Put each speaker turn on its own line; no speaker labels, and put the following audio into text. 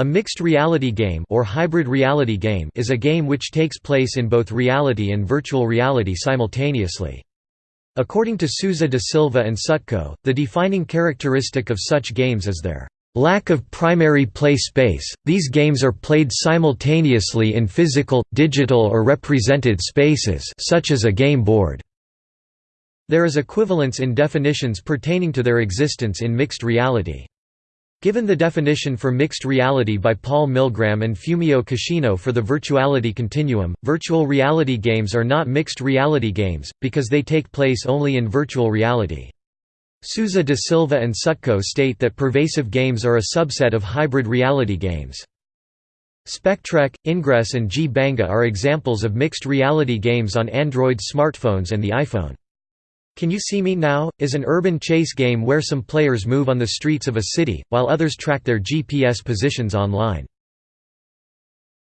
A mixed reality game or hybrid reality game is a game which takes place in both reality and virtual reality simultaneously. According to Souza da Silva and Sutko, the defining characteristic of such games is their lack of primary play space. These games are played simultaneously in physical, digital or represented spaces such as a game board. There is equivalence in definitions pertaining to their existence in mixed reality. Given the definition for mixed reality by Paul Milgram and Fumio Kishino for the virtuality continuum, virtual reality games are not mixed reality games, because they take place only in virtual reality. Souza da Silva and Sutko state that pervasive games are a subset of hybrid reality games. Spectrek, Ingress and G-Banga are examples of mixed reality games on Android smartphones and the iPhone. Can You See Me Now? is an urban chase game where some players move on the streets of a city, while others track their GPS positions online.